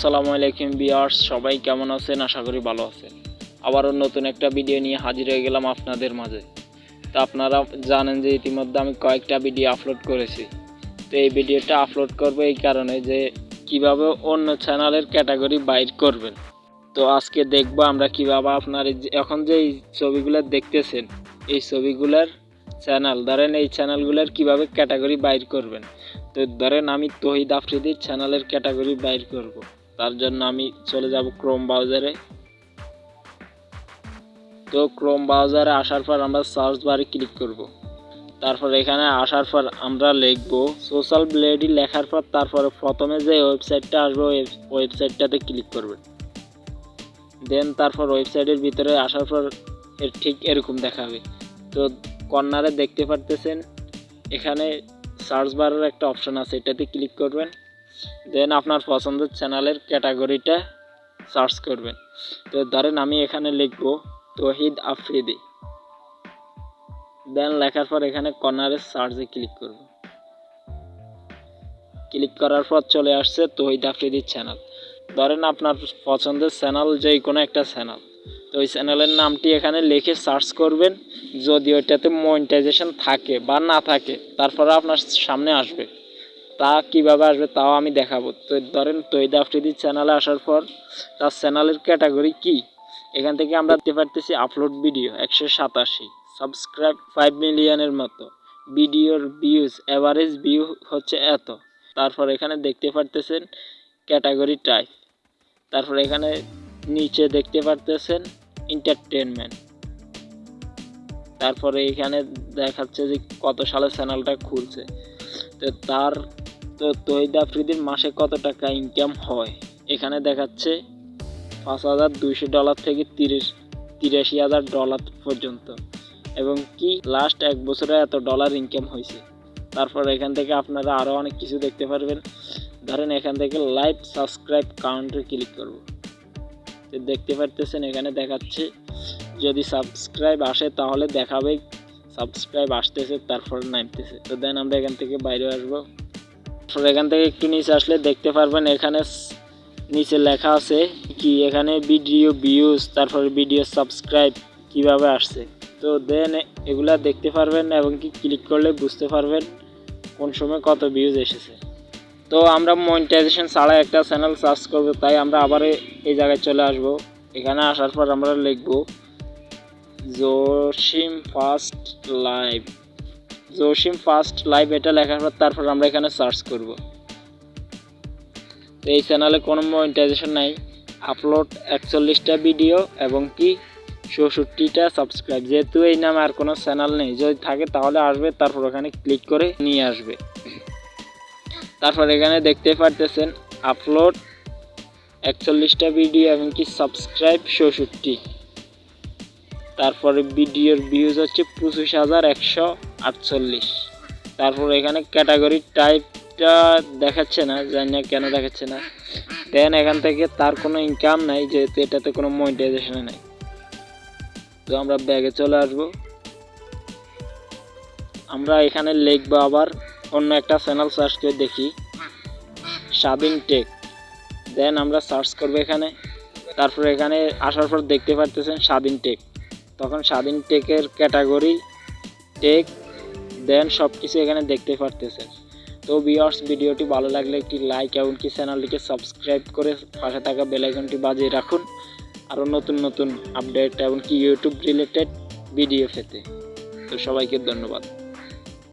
আসসালামু আলাইকুম বিয়ার্স সবাই কেমন আছেন? আশা করি ভালো আছেন। আবারও নতুন একটা ভিডিও নিয়ে হাজির হয়ে গেলাম আপনাদের মাঝে। তো আপনারা জানেন যে ইতিমধ্যে আমি কয়েকটা ভিডিও আপলোড করেছি। তো এই ভিডিওটা আপলোড করব এই কারণে যে কীভাবে অন্য চ্যানেলের ক্যাটাগরি বাইর করবেন। তো আজকে দেখব আমরা কীভাবে আপনার এখন যে এই ছবিগুলো দেখতেছেন, এই ছবিগুলোর চ্যানেল ধরেন এই চ্যানেলগুলোর কীভাবে ক্যাটাগরি বাইর করবেন। তো ধরেন আমি তহিদ আফ্রিদির চ্যানেলের ক্যাটাগরি বাইর করব। তার জন্য আমি চলে যাব ক্রোম ব্রাউজারে। তো ক্রোম ব্রাউজারে আসার পর আমরা সার্চ বারে ক্লিক করব। তারপর এখানে আসার পর আমরা লিখব সোশ্যাল ব্লেডি লেখার পর তারপরে প্রথমে যে ওয়েবসাইটটা আসবে ওয়েবসাইটটাতে ক্লিক করবেন। দেন তারপর ওয়েবসাইটের ভিতরে আসার পর এর ঠিক এরকম দেখাবে তো কর্নারে দেখতে পারতেছেন, এখানে সার্চ বারের একটা অপশন আছে, এটাতে ক্লিক করবেন। দেন আপনার পছন্দের চ্যানেলের ক্যাটাগরিটা সার্চ করবেন। তো ধরেন আমি এখানে লিখব তহিদ আফ্রিদি দেন লেখার পর এখানে কর্নারে সার্চে ক্লিক করব। ক্লিক করার পর চলে আসছে তহিদ আফ্রিদির চ্যানেল ধরেন আপনার পছন্দের চ্যানেল যে কোনো একটা চ্যানেল তো ওই চ্যানেলের নামটি এখানে লিখে সার্চ করবেন। যদি ওইটাতে মনিটাইজেশন থাকে বা না থাকে, তারপরে আপনার সামনে আসবে। তা কীভাবে আসবে তাও আমি দেখাবো। তো ধরেন তৈদ আফ্রিদির চ্যানেলে আসার পর তার চ্যানেলের ক্যাটাগরি কি? এখান থেকে আমরা দেখতে পারতেছি আপলোড ভিডিও একশো সাতাশি সাবস্ক্রাইব ফাইভ মিলিয়নের মতো। ভিডিওর ভিউজ অ্যাভারেজ ভিউ হচ্ছে এত। তারপর এখানে দেখতে পারতেছেন ক্যাটাগরি টাইপ তারপর এখানে নিচে দেখতে পারতেছেন এন্টারটেনমেন্ট তারপরে এখানে দেখাচ্ছে যে কত সালে চ্যানেলটা খুলছে। তো তার তো তহিদ আফ্রিদির মাসে কত টাকা ইনকাম হয়? এখানে দেখাচ্ছে পাঁচ হাজার দুইশো ডলার থেকে তিরিশ, তিরাশি হাজার ডলার পর্যন্ত। এবং কি লাস্ট এক বছরে এত ডলার ইনকাম হয়েছে? তারপর এখান থেকে আপনারা আরও অনেক কিছু দেখতে পারবেন। ধরেন এখান থেকে লাইভ সাবস্ক্রাইব কাউন্টে ক্লিক করব। তো দেখতে পারতেছেন, এখানে দেখাচ্ছে যদি সাবস্ক্রাইব আসে তাহলে দেখাবে সাবস্ক্রাইব আসতেছে, তারপর নামতেছে। তো দেন আমরা এখান থেকে বাইরে আসব। এখান থেকে একটু নিচে আসলে দেখতে পারবেন, এখানে নিচে লেখা আছে কি এখানে ভিডিও ভিউজ তারপর ভিডিও সাবস্ক্রাইব কীভাবে আসছে। তো দেন এগুলা দেখতে পারবেন এবং কি ক্লিক করলে বুঝতে পারবেন কোন সময় কত ভিউজ এসেছে। তো আমরা মনিটাইজেশন ছাড়া একটা চ্যানেল সার্চ করব, তাই আমরা আবার এই জায়গায় চলে আসব। এখানে আসার পর আমরা লিখব Jasim first live Jasim first live এটা লেখার পর তারপর আমরা এখানে সার্চ করব। তো এই চ্যানেলে কোনো মনিটাইজেশন নাই। আপলোড একচল্লিশটা ভিডিও এবং কি চৌষট্টিটা সাবস্ক্রাইব যেহেতু এই নামে আর কোনো চ্যানেল নেই, যদি থাকে তাহলে আসবে, তারপর ওখানে ক্লিক করে নিয়ে আসবে। তারপর এখানে দেখতে পারতেছেন আপলোড একচল্লিশটা ভিডিও এবং কি সাবস্ক্রাইব চৌষট্টি। তারপরে ভিডিওর ভিউজ হচ্ছে পঁচিশ হাজার একশো আটচল্লিশ। তারপর এখানে ক্যাটাগরি টাইপটা দেখাচ্ছে না, জানি না কেন দেখাচ্ছে না। দেন এখান থেকে তার কোনো ইনকাম নাই, যেহেতু এটাতে কোনো মনিটাইজেশন নাই। তো আমরা ব্যাগে চলে আসব। আমরা এখানে লিখব আবার অন্য একটা চ্যানেল সার্চ করে দেখি। স্বাধীন টেক দেন আমরা সার্চ করব এখানে। তারপর এখানে আসার পর দেখতে পারতেছেন স্বাধীন টেক তখন স্বাধীন টেকের ক্যাটাগরি টেক দেন সব কিছু এখানে দেখতে পারতেছেন। তো ভিউয়ার্স ভিডিওটি ভালো লাগলে একটি লাইক এমনকি চ্যানেলটিকে সাবস্ক্রাইব করে পাশে থাকা বেলাইকনটি বাজিয়ে রাখুন। আরও নতুন নতুন আপডেট এমনকি ইউটিউব রিলেটেড ভিডিও পেতে। তো সবাইকে ধন্যবাদ।